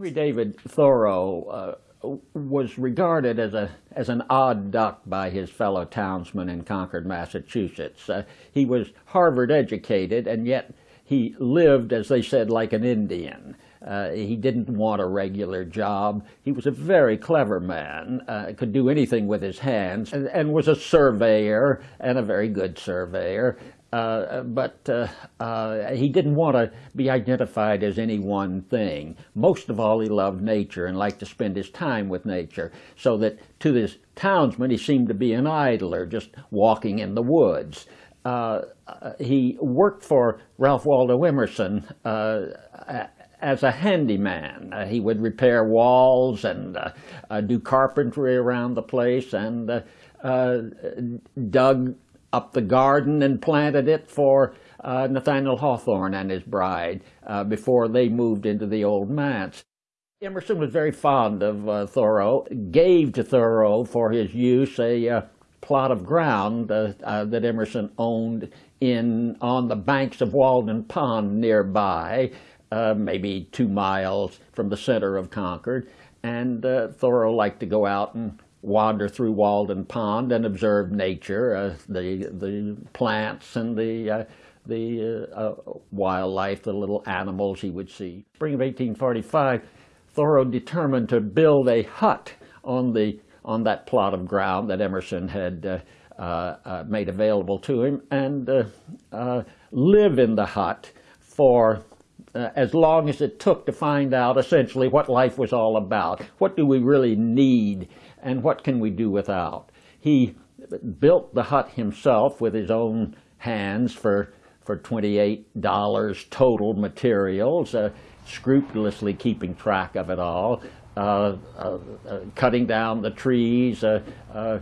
Henry David Thoreau uh, was regarded as a as an odd duck by his fellow townsmen in Concord, Massachusetts. Uh, he was Harvard educated, and yet he lived, as they said, like an Indian. Uh, he didn't want a regular job. He was a very clever man, uh, could do anything with his hands, and, and, was a surveyor, and a very good surveyor. Uh, but uh, uh, he didn't want to be identified as any one thing. Most of all, he loved nature and liked to spend his time with nature, so that to this townsman he seemed to be an idler, just walking in the woods. Uh, he worked for Ralph Waldo Emerson uh, as a handyman. Uh, he would repair walls and do carpentry around the place and dug up the garden and planted it for uh, Nathaniel Hawthorne and his bride uh, before they moved into the old manse. Emerson was very fond of uh, Thoreau, gave to Thoreau for his use a uh, plot of ground uh, uh, that Emerson owned in on the banks of Walden Pond nearby, maybe two miles from the center of Concord. And Thoreau liked to go out and wander through Walden Pond and observe nature, uh, the the plants and the uh, the uh, uh wildlife, the little animals he would see. Spring of 1845, Thoreau determined to build a hut on the on that plot of ground that Emerson had uh, made available to him, and live in the hut for uh, as long as it took to find out essentially what life was all about. What do we really need and what can we do without? He built the hut himself with his own hands for, for $28 total materials, uh, scrupulously keeping track of it all, uh, uh, uh cutting down the trees, uh, uh,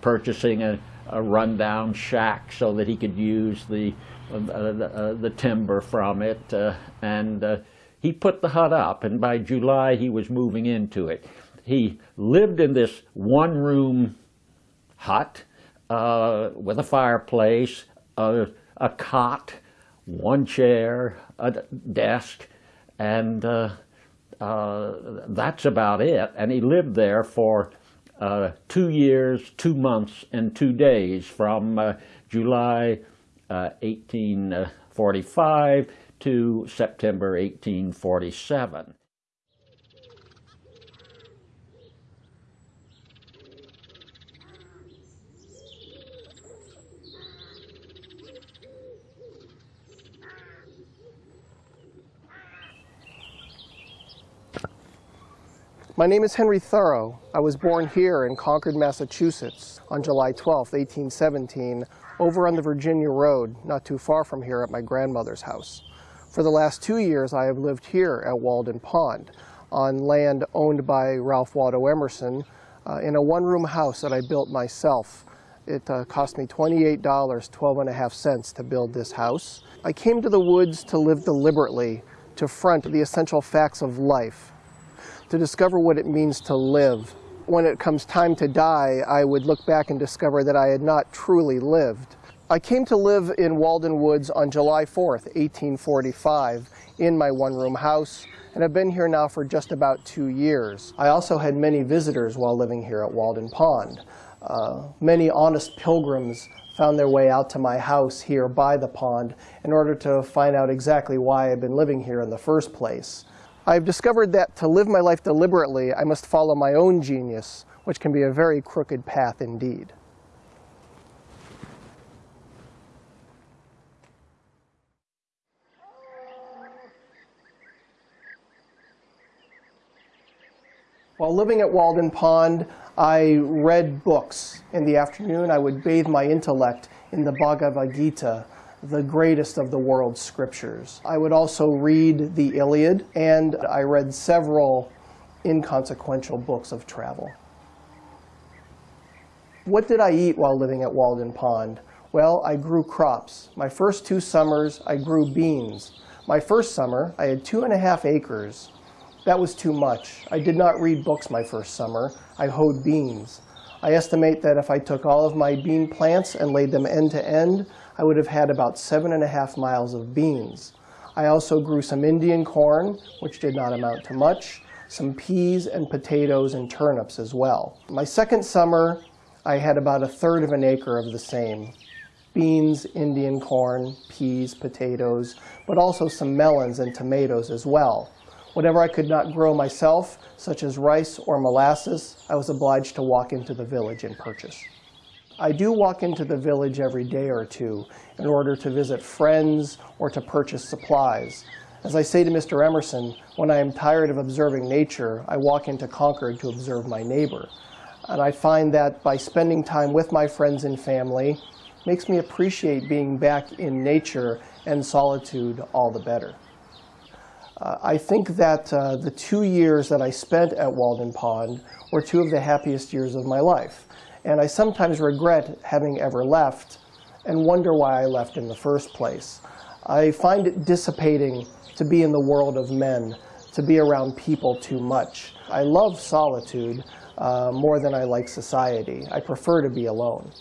purchasing a, a rundown shack so that he could use the, the, the, timber from it, and he put the hut up, and by July he was moving into it he lived in this one room hut uh, with a fireplace, a, a, cot, one chair, a desk, and uh, uh, that's about it. And he lived there for uh, two years, two months, and two days from uh, July 1845 uh, to September 1847. My name is Henry Thoreau. I was born here in Concord, Massachusetts on July 12, 1817, over on the Virginia Road, not too far from here at my grandmother's house. For the last two years, I have lived here at Walden Pond on land owned by Ralph Waldo Emerson uh, in a one-room house that I built myself. It uh, cost me $28, 12 and a half cents to build this house. I came to the woods to live deliberately, to front the essential facts of life, to discover what it means to live. When it comes time to die, I would look back and discover that I had not truly lived. I came to live in Walden Woods on July 4th, 1845, in my one-room house, and have been here now for just about two years. I also had many visitors while living here at Walden Pond. Uh, many honest pilgrims found their way out to my house here by the pond in order to find out exactly why I've been living here in the first place. I've discovered that to live my life deliberately, I must follow my own genius, which can be a very crooked path indeed. While living at Walden Pond, I read books. In the afternoon, I would bathe my intellect in the Bhagavad Gita, the greatest of the world's scriptures. I would also read the Iliad, and I read several inconsequential books of travel. What did I eat while living at Walden Pond? Well, I grew crops. My first two summers, I grew beans. My first summer, I had two and a half acres. That was too much. I did not read books my first summer. I hoed beans. I estimate that if I took all of my bean plants and laid them end to end, I would have had about seven and a half miles of beans. I also grew some Indian corn, which did not amount to much. some peas and potatoes and turnips as well. My second summer, I had about a third of an acre of the same. Beans, Indian corn, peas, potatoes, but also some melons and tomatoes as well. Whatever I could not grow myself, such as rice or molasses, I was obliged to walk into the village and purchase. I do walk into the village every day or two in order to visit friends or to purchase supplies. As I say to Mr. Emerson, when I am tired of observing nature, I walk into Concord to observe my neighbor. And I find that by spending time with my friends and family makes me appreciate being back in nature and solitude all the better. Uh, I think that uh, the two years that I spent at Walden Pond were two of the happiest years of my life. And I sometimes regret having ever left and wonder why I left in the first place. I find it dissipating to be in the world of men, to be around people too much. I love solitude uh, more than I like society. I prefer to be alone.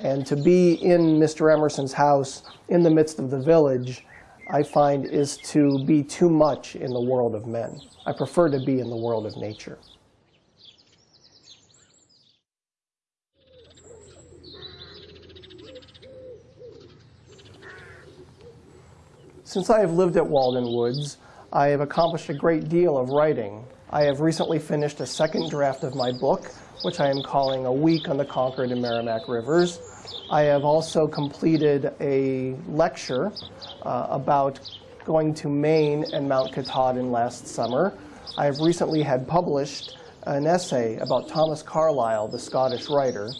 And to be in Mr. Emerson's house in the midst of the village, I find is to be too much in the world of men. I prefer to be in the world of nature. Since I have lived at Walden Woods, I have accomplished a great deal of writing. I have recently finished a second draft of my book, which I am calling A Week on the Concord and Merrimack Rivers. I have also completed a lecture uh, about going to Maine and Mount Katahdin last summer. I have recently had published an essay about Thomas Carlyle, the Scottish writer,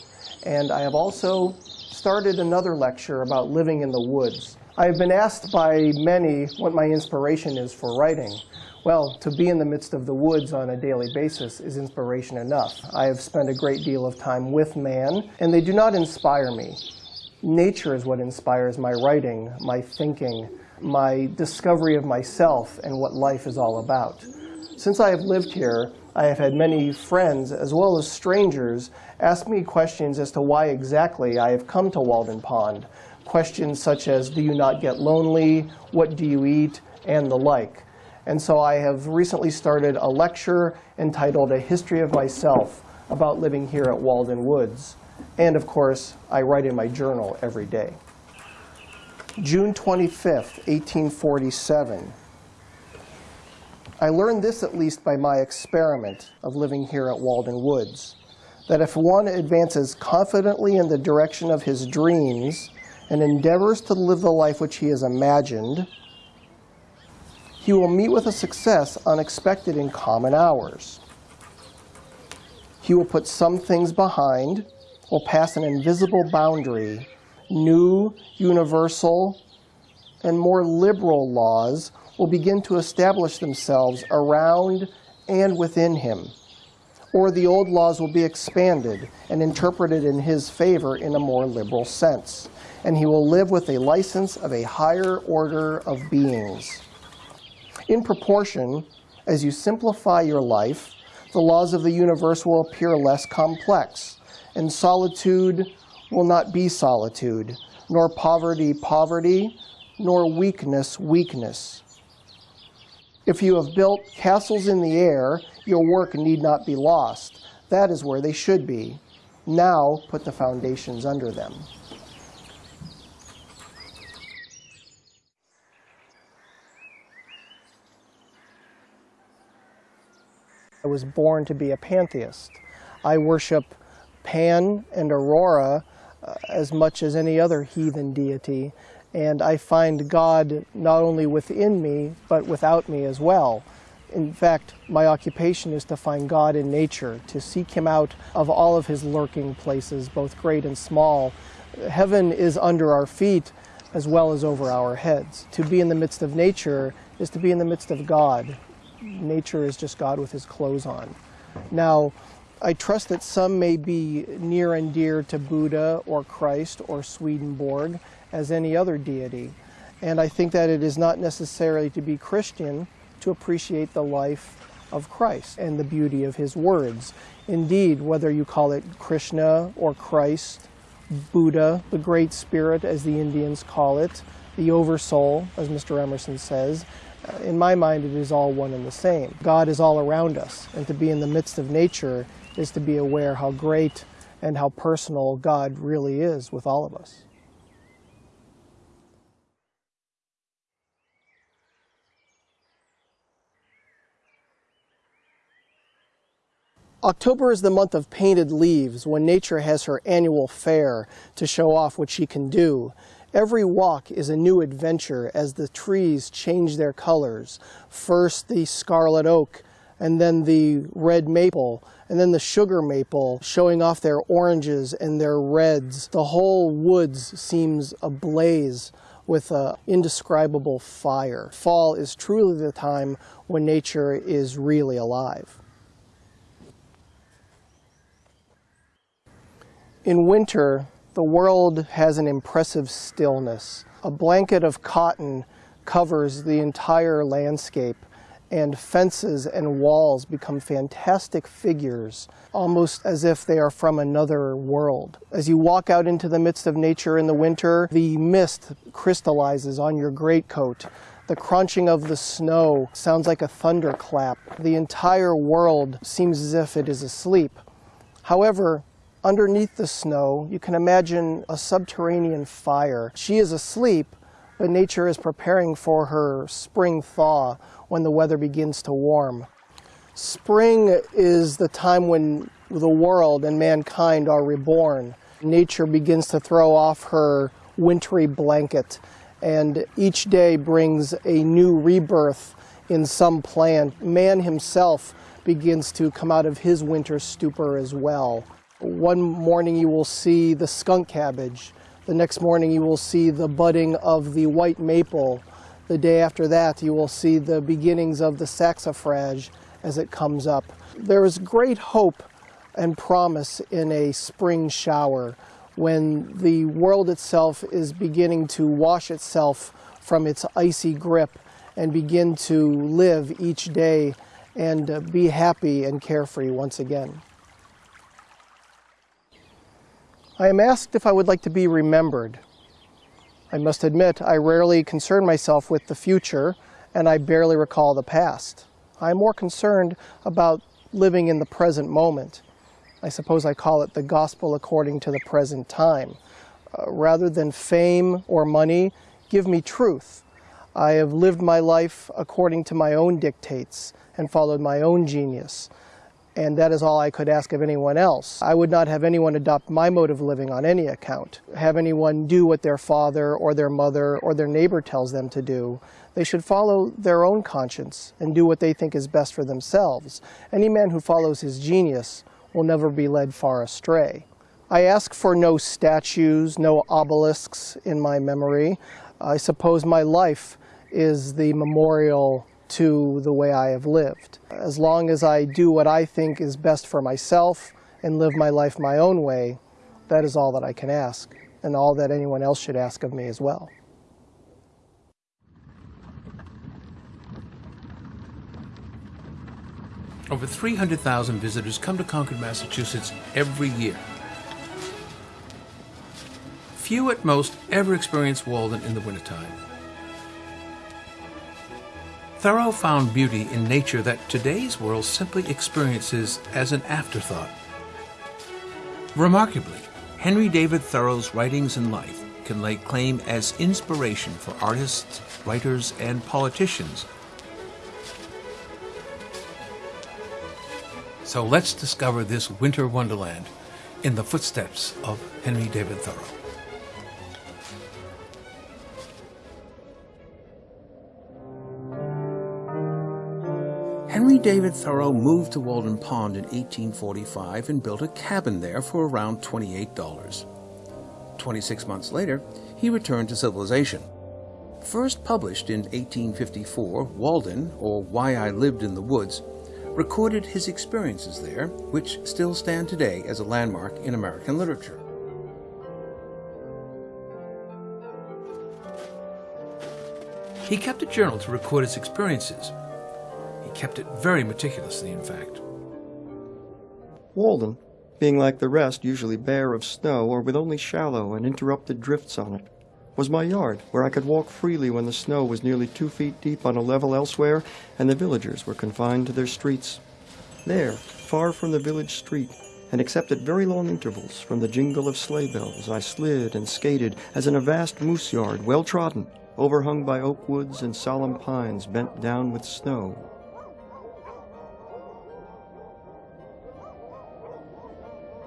and I have also started another lecture about living in the woods. I've been asked by many what my inspiration is for writing. Well, to be in the midst of the woods on a daily basis is inspiration enough. I have spent a great deal of time with man, and they do not inspire me. Nature is what inspires my writing, my thinking, my discovery of myself and what life is all about. Since I have lived here, I have had many friends, as well as strangers, ask me questions as to why exactly I have come to Walden Pond, questions such as, do you not get lonely? What do you eat? And the like. And so I have recently started a lecture entitled A History of Myself about living here at Walden Woods. And of course, I write in my journal every day. June 25th, 1847. I learned this at least by my experiment of living here at Walden Woods, that if one advances confidently in the direction of his dreams, and endeavors to live the life which he has imagined, he will meet with a success unexpected in common hours. He will put some things behind, will pass an invisible boundary, new, universal, and more liberal laws will begin to establish themselves around and within him. Or the old laws will be expanded and interpreted in his favor in a more liberal sense and he will live with a license of a higher order of beings. In proportion, as you simplify your life, the laws of the universe will appear less complex, and solitude will not be solitude, nor poverty poverty, nor weakness weakness. If you have built castles in the air, your work need not be lost. That is where they should be. Now put the foundations under them. I was born to be a pantheist. I worship Pan and Aurora uh, as much as any other heathen deity, and I find God not only within me, but without me as well. In fact, my occupation is to find God in nature, to seek Him out of all of His lurking places, both great and small. Heaven is under our feet as well as over our heads. To be in the midst of nature is to be in the midst of God, nature is just God with his clothes on. Now, I trust that some may be near and dear to Buddha or Christ or Swedenborg as any other deity. And I think that it is not necessarily to be Christian to appreciate the life of Christ and the beauty of his words. Indeed, whether you call it Krishna or Christ, Buddha, the Great Spirit as the Indians call it, the Oversoul, as Mr. Emerson says, Uh, in my mind, it is all one and the same. God is all around us, and to be in the midst of nature is to be aware how great and how personal God really is with all of us. October is the month of painted leaves when nature has her annual fair to show off what she can do. Every walk is a new adventure as the trees change their colors. First the scarlet oak, and then the red maple, and then the sugar maple, showing off their oranges and their reds. The whole woods seems ablaze with an indescribable fire. Fall is truly the time when nature is really alive. In winter, the world has an impressive stillness. A blanket of cotton covers the entire landscape and fences and walls become fantastic figures, almost as if they are from another world. As you walk out into the midst of nature in the winter, the mist crystallizes on your greatcoat. The crunching of the snow sounds like a thunderclap. The entire world seems as if it is asleep. However, Underneath the snow, you can imagine a subterranean fire. She is asleep, but nature is preparing for her spring thaw when the weather begins to warm. Spring is the time when the world and mankind are reborn. Nature begins to throw off her wintry blanket, and each day brings a new rebirth in some plant. Man himself begins to come out of his winter stupor as well. One morning you will see the skunk cabbage. The next morning you will see the budding of the white maple. The day after that you will see the beginnings of the saxifrage as it comes up. There is great hope and promise in a spring shower when the world itself is beginning to wash itself from its icy grip and begin to live each day and be happy and carefree once again. I am asked if I would like to be remembered. I must admit I rarely concern myself with the future and I barely recall the past. I'm more concerned about living in the present moment. I suppose I call it the gospel according to the present time. Uh, rather than fame or money, give me truth. I have lived my life according to my own dictates and followed my own genius and that is all I could ask of anyone else. I would not have anyone adopt my mode of living on any account, have anyone do what their father or their mother or their neighbor tells them to do. They should follow their own conscience and do what they think is best for themselves. Any man who follows his genius will never be led far astray. I ask for no statues, no obelisks in my memory. I suppose my life is the memorial to the way I have lived. As long as I do what I think is best for myself and live my life my own way, that is all that I can ask, and all that anyone else should ask of me as well. Over 300,000 visitors come to Concord, Massachusetts every year. Few at most ever experience Walden in the wintertime. Thoreau found beauty in nature that today's world simply experiences as an afterthought. Remarkably, Henry David Thoreau's writings and life can lay claim as inspiration for artists, writers, and politicians. So let's discover this winter wonderland in the footsteps of Henry David Thoreau. Henry David Thoreau moved to Walden Pond in 1845 and built a cabin there for around $28. 26 months later, he returned to civilization. First published in 1854, Walden, or Why I Lived in the Woods, recorded his experiences there, which still stand today as a landmark in American literature. He kept a journal to record his experiences, kept it very meticulously, in fact. Walden, being like the rest usually bare of snow or with only shallow and interrupted drifts on it, was my yard, where I could walk freely when the snow was nearly two feet deep on a level elsewhere and the villagers were confined to their streets. There, far from the village street, and except at very long intervals from the jingle of sleigh bells, I slid and skated as in a vast moose yard, well trodden, overhung by oak woods and solemn pines bent down with snow.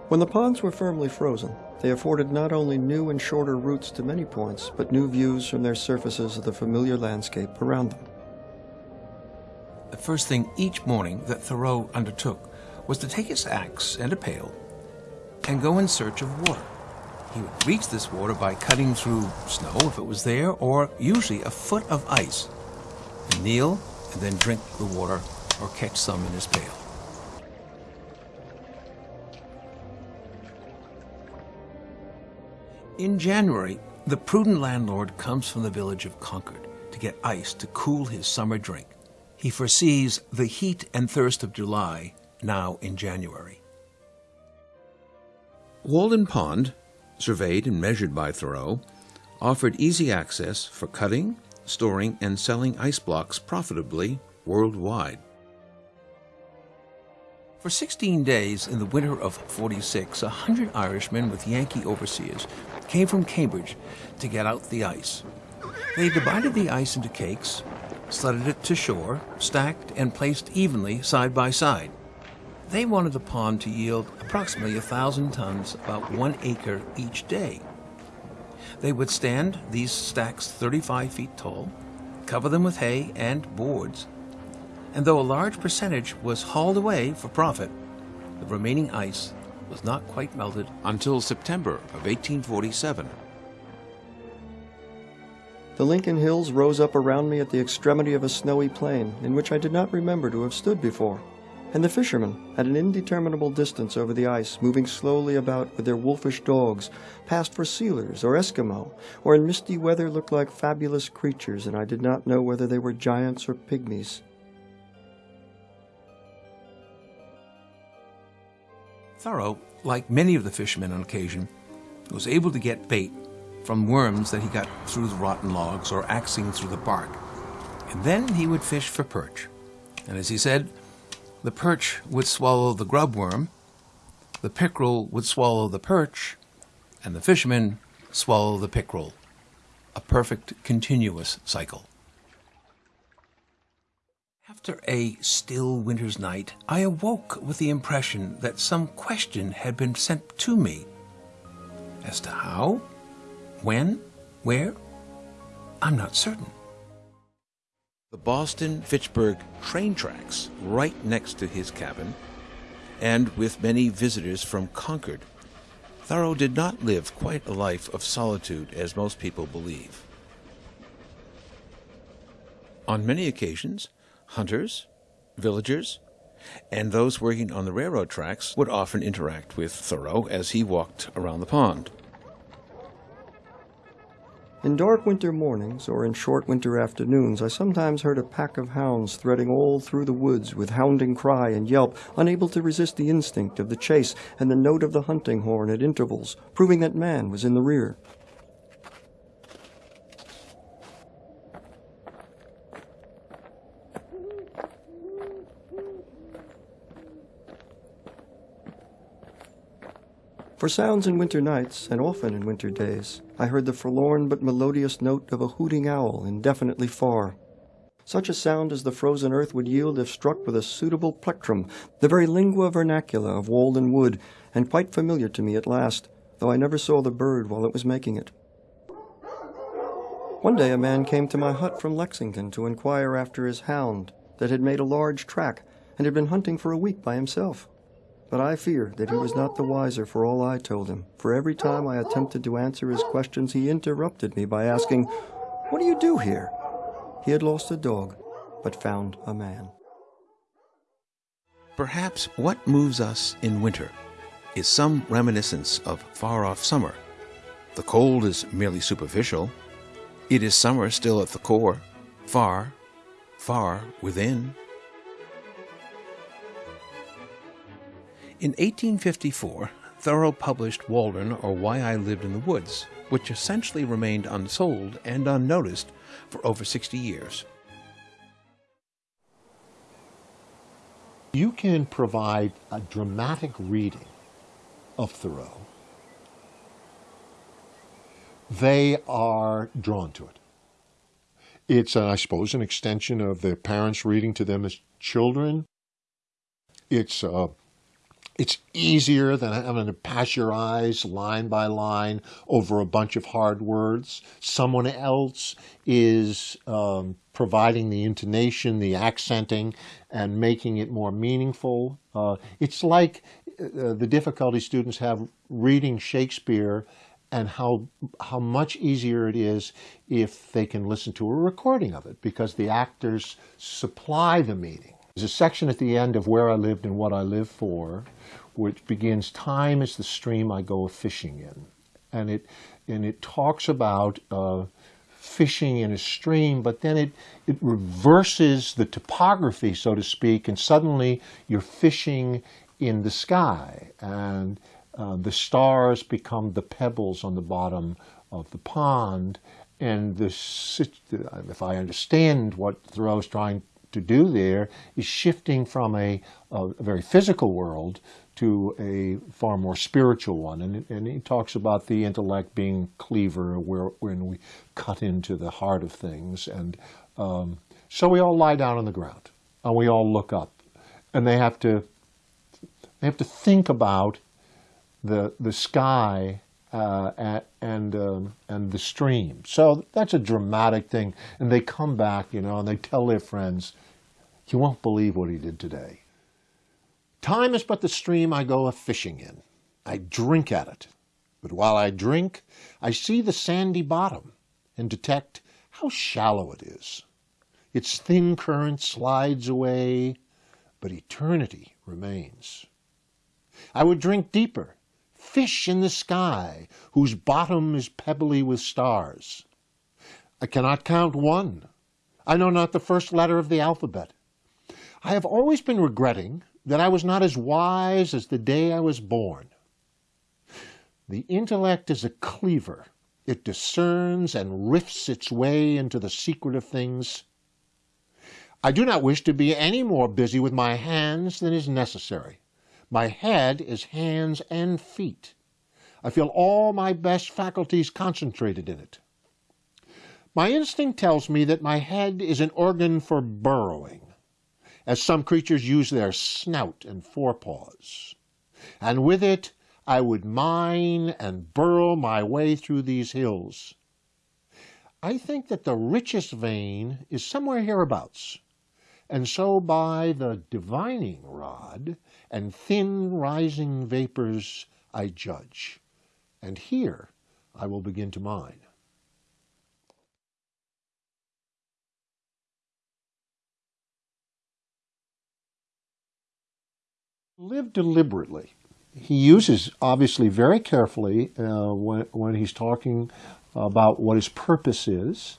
When the ponds were firmly frozen, they afforded not only new and shorter routes to many points, but new views from their surfaces of the familiar landscape around them. The first thing each morning that Thoreau undertook was to take his axe and a pail and go in search of water. He would reach this water by cutting through snow if it was there, or usually a foot of ice, and kneel and then drink the water or catch some in his pail. In January, the prudent landlord comes from the village of Concord to get ice to cool his summer drink. He foresees the heat and thirst of July now in January. Walden Pond, surveyed and measured by Thoreau, offered easy access for cutting, storing, and selling ice blocks profitably worldwide. For 16 days in the winter of 46, a hundred Irishmen with Yankee overseers came from Cambridge to get out the ice. They divided the ice into cakes, sledded it to shore, stacked and placed evenly side by side. They wanted the pond to yield approximately a thousand tons, about one acre each day. They would stand these stacks 35 feet tall, cover them with hay and boards, and though a large percentage was hauled away for profit, the remaining ice was not quite melted until September of 1847. The Lincoln Hills rose up around me at the extremity of a snowy plain in which I did not remember to have stood before, and the fishermen, at an indeterminable distance over the ice, moving slowly about with their wolfish dogs, passed for sealers or Eskimo, or in misty weather looked like fabulous creatures, and I did not know whether they were giants or pygmies. Thoreau, like many of the fishermen on occasion, was able to get bait from worms that he got through the rotten logs or axing through the bark. And then he would fish for perch. And as he said, the perch would swallow the grub worm, the pickerel would swallow the perch, and the fisherman swallow the pickerel. A perfect continuous cycle. After a still winter's night, I awoke with the impression that some question had been sent to me. As to how, when, where, I'm not certain. The Boston Fitchburg train tracks right next to his cabin, and with many visitors from Concord, Thoreau did not live quite a life of solitude as most people believe. On many occasions, hunters, villagers, and those working on the railroad tracks would often interact with Thoreau as he walked around the pond. In dark winter mornings or in short winter afternoons, I sometimes heard a pack of hounds threading all through the woods with hounding cry and yelp, unable to resist the instinct of the chase and the note of the hunting horn at intervals, proving that man was in the rear. For sounds in winter nights, and often in winter days, I heard the forlorn but melodious note of a hooting owl indefinitely far. Such a sound as the frozen earth would yield if struck with a suitable plectrum, the very lingua vernacula of Walden Wood, and quite familiar to me at last, though I never saw the bird while it was making it. One day a man came to my hut from Lexington to inquire after his hound that had made a large track and had been hunting for a week by himself. But I fear that he was not the wiser for all I told him, for every time I attempted to answer his questions, he interrupted me by asking, What do you do here? He had lost a dog, but found a man. Perhaps what moves us in winter is some reminiscence of far off summer. The cold is merely superficial. It is summer still at the core, far, far within. In 1854, Thoreau published Walden or Why I Lived in the Woods, which essentially remained unsold and unnoticed for over 60 years. You can provide a dramatic reading of Thoreau. They are drawn to it. It's, uh, I suppose, an extension of their parents reading to them as children. It's uh, it's easier than having to pass your eyes line by line over a bunch of hard words. Someone else is um, providing the intonation, the accenting, and making it more meaningful. Uh, it's like uh, the difficulty students have reading Shakespeare and how how much easier it is if they can listen to a recording of it because the actors supply the meaning. There's a section at the end of Where I Lived and What I Live For, which begins, Time is the stream I go fishing in. And it, and it talks about uh, fishing in a stream, but then it, it reverses the topography, so to speak, and suddenly you're fishing in the sky. And uh, the stars become the pebbles on the bottom of the pond. And the, if I understand what Thoreau's trying to do there is shifting from a, a, very physical world to a far more spiritual one. And, and he talks about the intellect being cleaver, where when we cut into the heart of things. And um, so we all lie down on the ground and we all look up. And they have to they have to think about the the sky uh, at, and um, and the stream. So that's a dramatic thing. And they come back, you know, and they tell their friends, you won't believe what he did today. Time is but the stream I go a fishing in. I drink at it. But while I drink, I see the sandy bottom and detect how shallow it is. Its thin current slides away, but eternity remains. I would drink deeper, fish in the sky, whose bottom is pebbly with stars. I cannot count one. I know not the first letter of the alphabet. I have always been regretting that I was not as wise as the day I was born. The intellect is a cleaver. It discerns and rifts its way into the secret of things. I do not wish to be any more busy with my hands than is necessary. My head is hands and feet. I feel all my best faculties concentrated in it. My instinct tells me that my head is an organ for burrowing as some creatures use their snout and forepaws. And with it I would mine and burrow my way through these hills. I think that the richest vein is somewhere hereabouts, and so by the divining rod and thin rising vapors I judge, and here I will begin to mine. Live deliberately. He uses, obviously, very carefully uh, when, when he's talking about what his purpose is.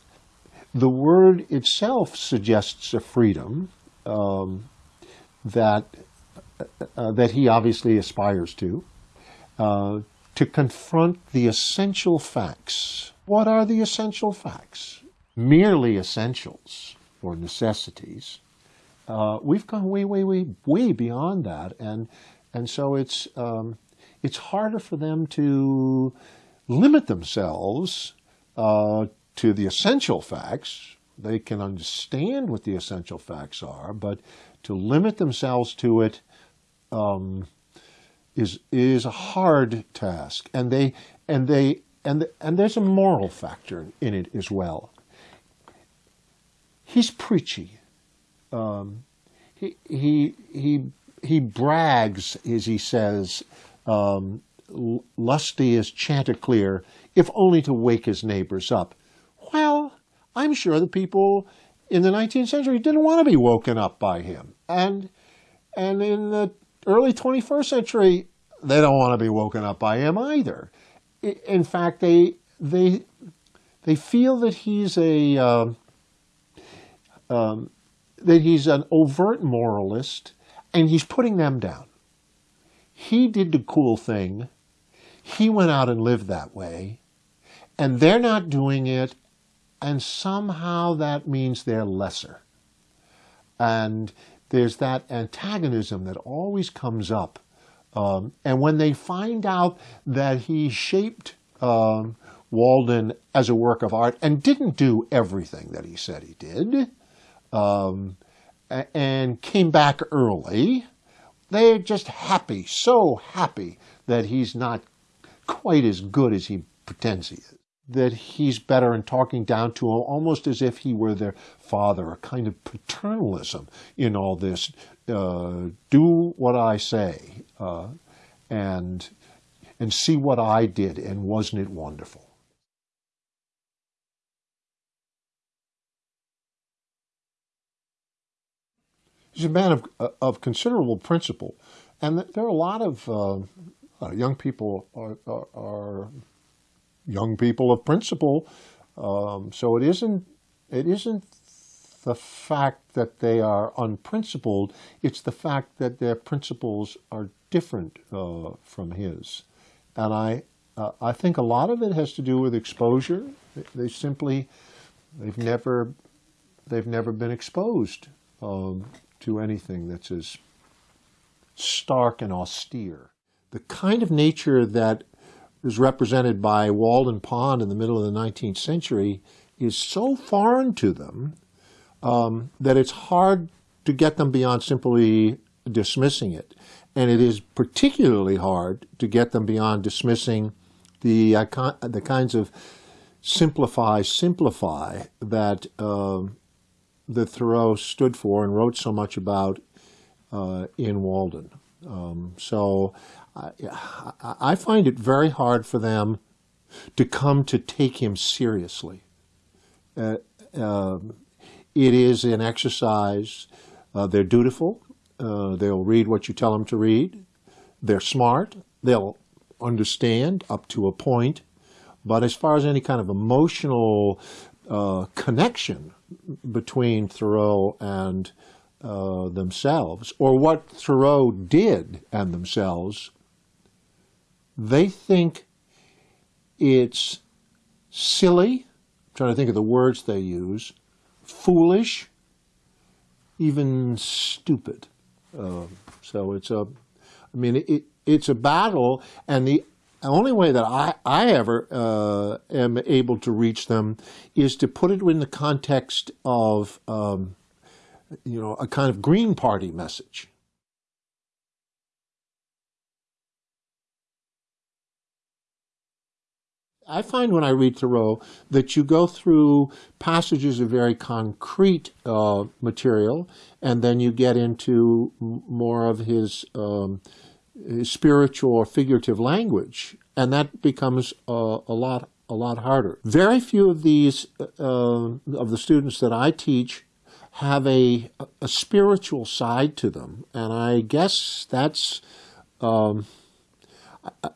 The word itself suggests a freedom um, that, uh, that he obviously aspires to, uh, to confront the essential facts. What are the essential facts? Merely essentials or necessities uh, we've gone way, way, way, way beyond that, and and so it's um, it's harder for them to limit themselves uh, to the essential facts. They can understand what the essential facts are, but to limit themselves to it um, is is a hard task, and they and they and and there's a moral factor in it as well. He's preachy um, he, he, he, he brags, as he says, um, lusty as Chanticleer, if only to wake his neighbors up. Well, I'm sure the people in the 19th century didn't want to be woken up by him. And, and in the early 21st century, they don't want to be woken up by him either. In fact, they, they, they feel that he's a, uh, um, that he's an overt moralist and he's putting them down. He did the cool thing. He went out and lived that way. and they're not doing it, and somehow that means they're lesser. And there's that antagonism that always comes up. Um, and when they find out that he shaped um, Walden as a work of art and didn't do everything that he said he did, um, and came back early, they're just happy, so happy that he's not quite as good as he pretends he is. That he's better in talking down to him, almost as if he were their father, a kind of paternalism in all this. Uh, do what I say, uh, and and see what I did, and wasn't it wonderful? He's a man of, of considerable principle, and there are a lot of uh, uh, young people are, are, are, young people of principle. Um, so it isn't it isn't the fact that they are unprincipled. It's the fact that their principles are different uh, from his, and I uh, I think a lot of it has to do with exposure. They simply they've never they've never been exposed um, to anything that's as stark and austere the kind of nature that is represented by Walden Pond in the middle of the 19th century is so foreign to them um, that it's hard to get them beyond simply dismissing it. And it is particularly hard to get them beyond dismissing the, the kinds of simplify, simplify that uh, that Thoreau stood for and wrote so much about uh, in Walden. Um, so I, I find it very hard for them to come to take him seriously. Uh, uh, it is an exercise. Uh, they're dutiful. Uh, they'll read what you tell them to read. They're smart. They'll understand up to a point. But as far as any kind of emotional uh, connection between Thoreau and uh, themselves, or what Thoreau did and themselves, they think it's silly, I'm trying to think of the words they use, foolish, even stupid. Uh, so it's a, I mean, it, it's a battle, and the only way that I, I ever uh, am able to reach them is to put it in the context of, um, you know, a kind of Green Party message. I find when I read Thoreau that you go through passages of very concrete uh, material, and then you get into more of his, um, his, spiritual or figurative language, and that becomes uh, a lot a lot harder. Very few of these uh, of the students that I teach have a a spiritual side to them, and I guess that's. Um,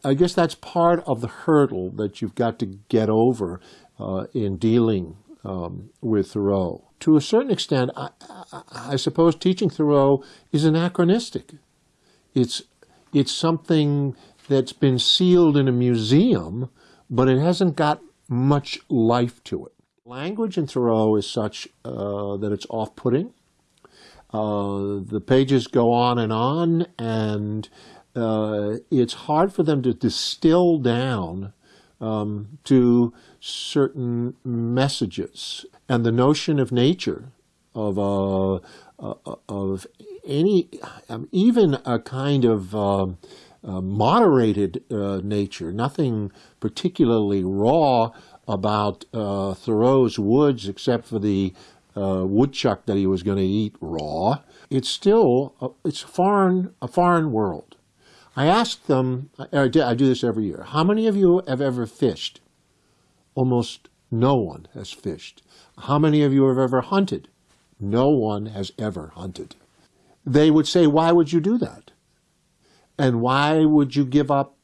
I guess that's part of the hurdle that you've got to get over uh, in dealing um, with Thoreau. To a certain extent, I, I, I, suppose teaching Thoreau is anachronistic. It's, it's something that's been sealed in a museum, but it hasn't got much life to it. Language in Thoreau is such uh, that it's off-putting. Uh, the pages go on and on, and uh, it's hard for them to distill down um, to certain messages. And the notion of nature, of uh, uh, of any, um, even a kind of um, uh, moderated uh, nature, nothing particularly raw about uh, Thoreau's woods except for the woodchuck that he was going to eat raw. It's still, it's foreign, a foreign world. I asked them, I do this every year, how many of you have ever fished? Almost no one has fished. How many of you have ever hunted? No one has ever hunted. They would say, why would you do that? And why would you give up,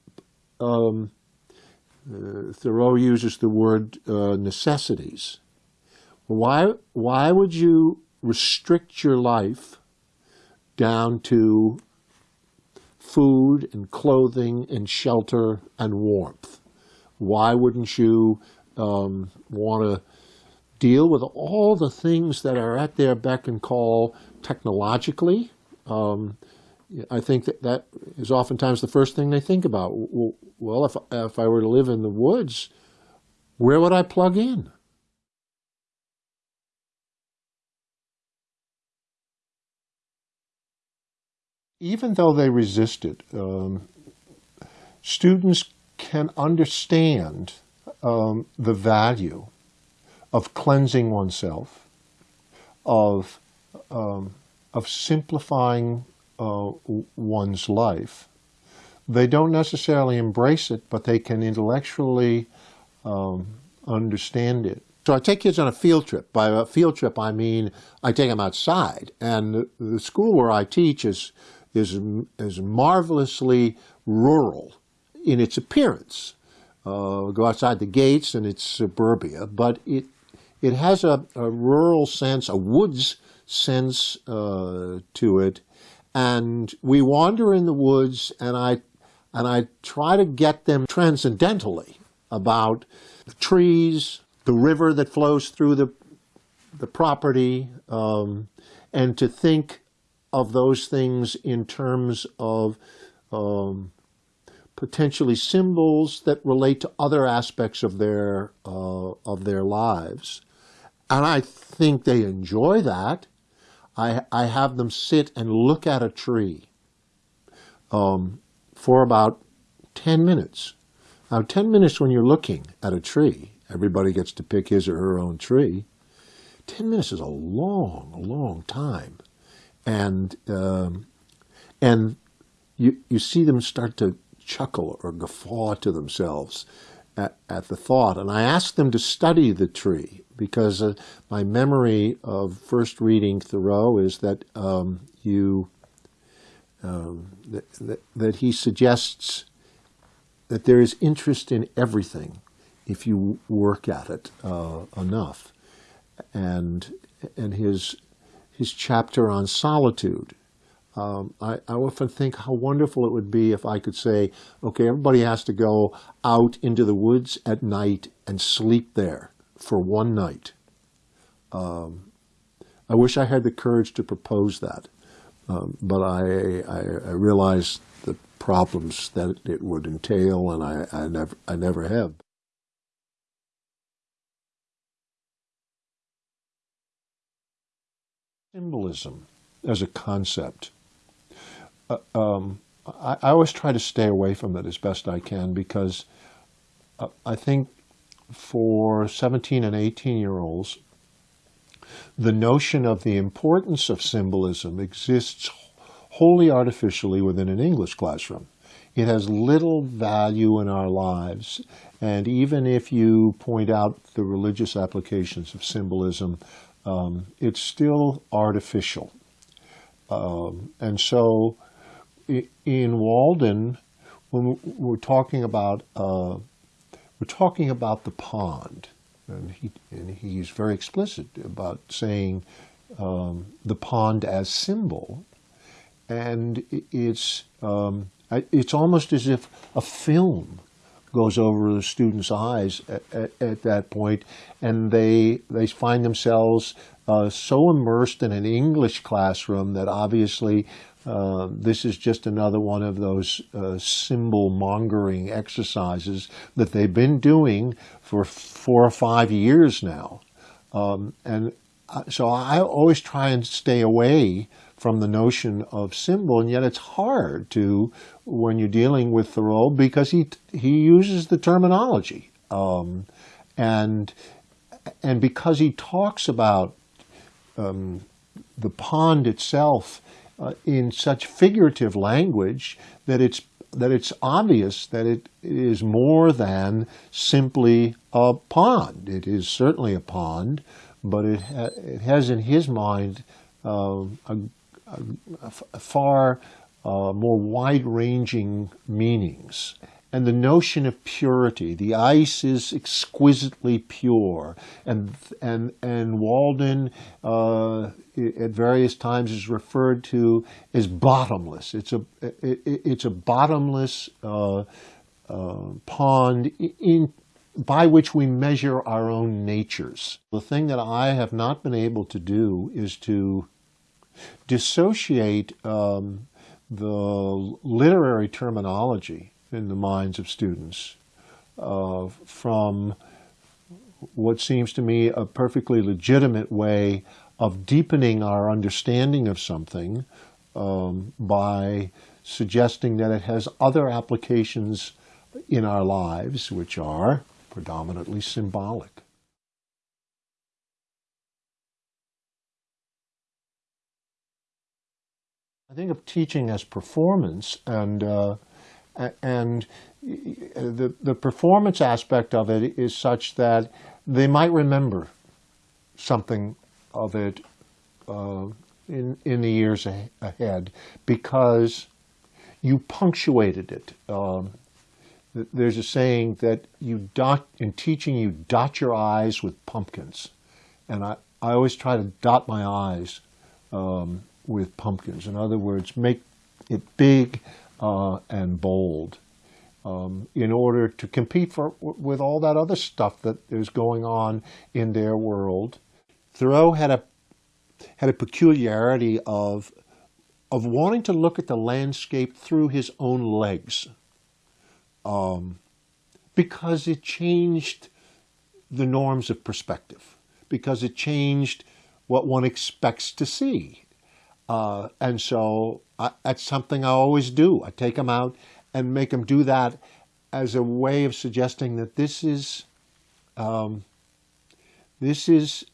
um, uh, Thoreau uses the word uh, necessities. Why, why would you restrict your life down to food and clothing and shelter and warmth. Why wouldn't you um, want to deal with all the things that are at their beck and call technologically. Um, I think that that is oftentimes the first thing they think about. Well, if, if I were to live in the woods, where would I plug in? Even though they resist it, um, students can understand um, the value of cleansing oneself, of, um, of simplifying uh, one's life. They don't necessarily embrace it, but they can intellectually um, understand it. So I take kids on a field trip. By a field trip, I mean I take them outside. And the, school where I teach is, is, is marvelously rural in its appearance. Uh, go outside the gates and it's suburbia, but it, it has a, a rural sense, a woods sense uh, to it. And we wander in the woods and I, and I try to get them transcendentally about the trees, the river that flows through the, the property, um, and to think of those things in terms of um, potentially symbols that relate to other aspects of their uh, of their lives, and I think they enjoy that. I I have them sit and look at a tree um, for about ten minutes. Now, ten minutes when you're looking at a tree, everybody gets to pick his or her own tree. Ten minutes is a long, long time, and um, and you you see them start to chuckle or guffaw to themselves at, at the thought. And I asked them to study the tree because uh, my memory of first reading Thoreau is that um, you um, that, that, that he suggests that there is interest in everything if you work at it uh, enough. And and his his chapter on solitude um, I, I, often think how wonderful it would be if I could say, okay, everybody has to go out into the woods at night and sleep there for one night. Um, I wish I had the courage to propose that, um, but I, I, I, realize the problems that it would entail, and I, I never, I never have. Symbolism as a concept uh, um, I, I, always try to stay away from it as best I can because uh, I think for 17 and 18 year olds, the notion of the importance of symbolism exists wholly artificially within an English classroom. It has little value in our lives, and even if you point out the religious applications of symbolism, um, it's still artificial. Um, and so in Walden, when we're talking about uh, we're talking about the pond, and he and he's very explicit about saying um, the pond as symbol, and it's um, it's almost as if a film goes over the students' eyes at, at, at that point, and they they find themselves uh, so immersed in an English classroom that obviously uh, this is just another one of those uh, symbol mongering exercises that they've been doing for four or five years now. Um, and so I always try and stay away from the notion of symbol, and yet it's hard to when you're dealing with Thoreau because he he uses the terminology, um, and and because he talks about um, the pond itself uh, in such figurative language that it's that it's obvious that it is more than simply a pond. It is certainly a pond, but it, ha it has in his mind uh, a, a, a, far uh, more wide-ranging meanings and the notion of purity. The ice is exquisitely pure, and and and Walden uh, at various times is referred to as bottomless. It's a it, it's a bottomless uh, uh, pond in by which we measure our own natures. The thing that I have not been able to do is to dissociate um, the literary terminology in the minds of students uh, from what seems to me a perfectly legitimate way of deepening our understanding of something um, by suggesting that it has other applications in our lives, which are predominantly symbolic. I think of teaching as performance, and uh, and the the performance aspect of it is such that they might remember something of it uh, in in the years ahead because you punctuated it. Um, there's a saying that you dot in teaching you dot your I's with pumpkins, and I I always try to dot my I's um, with pumpkins. In other words, make it big uh, and bold um, in order to compete for, with all that other stuff that is going on in their world. Thoreau had a had a peculiarity of of wanting to look at the landscape through his own legs, um, because it changed the norms of perspective, because it changed what one expects to see. Uh, and so I, that's something I always do. I take them out and make them do that as a way of suggesting that this is um, this is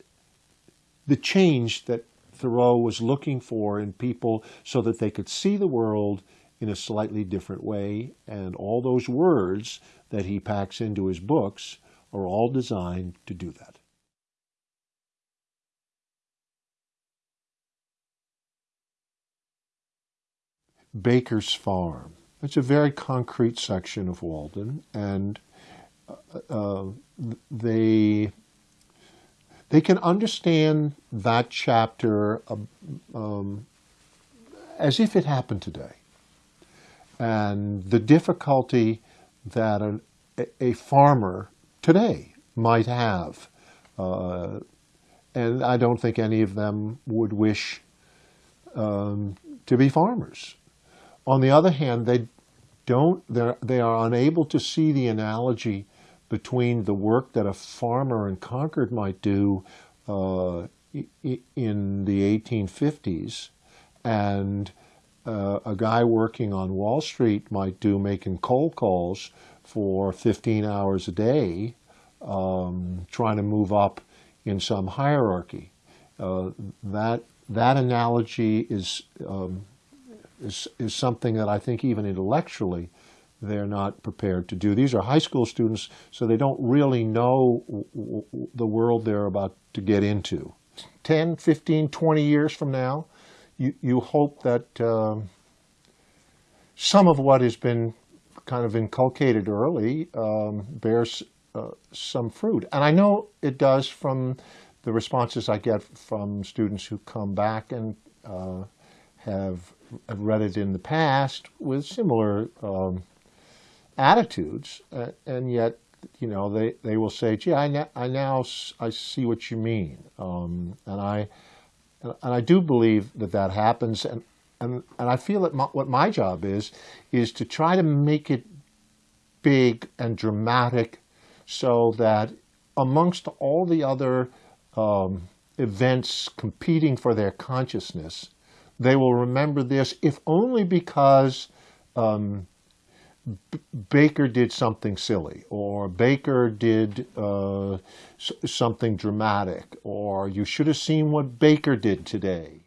the change that Thoreau was looking for in people so that they could see the world in a slightly different way. And all those words that he packs into his books are all designed to do that. Baker's Farm. It's a very concrete section of Walden, and uh, uh, they they can understand that chapter um, um, as if it happened today, and the difficulty that a, a farmer today might have. Uh, and I don't think any of them would wish um, to be farmers. On the other hand, they don't, they are unable to see the analogy between the work that a farmer in Concord might do uh, in the 1850s and uh, a guy working on Wall Street might do making cold calls for 15 hours a day, um, trying to move up in some hierarchy. Uh, that that analogy is um, is, is something that I think even intellectually they're not prepared to do. These are high school students, so they don't really know the world they're about to get into. 10, 15, 20 years from now, you, you hope that um, some of what has been kind of inculcated early um, bears uh, some fruit. And I know it does from the responses I get from students who come back and uh, have read it in the past with similar um, attitudes, uh, and yet, you know, they, they will say, gee, I, I now I see what you mean. Um, and I and I do believe that that happens, and, and, and I feel that my, what my job is, is to try to make it big and dramatic so that amongst all the other um, events competing for their consciousness, they will remember this, if only because um, Baker did something silly, or Baker did uh, something dramatic, or you should have seen what Baker did today.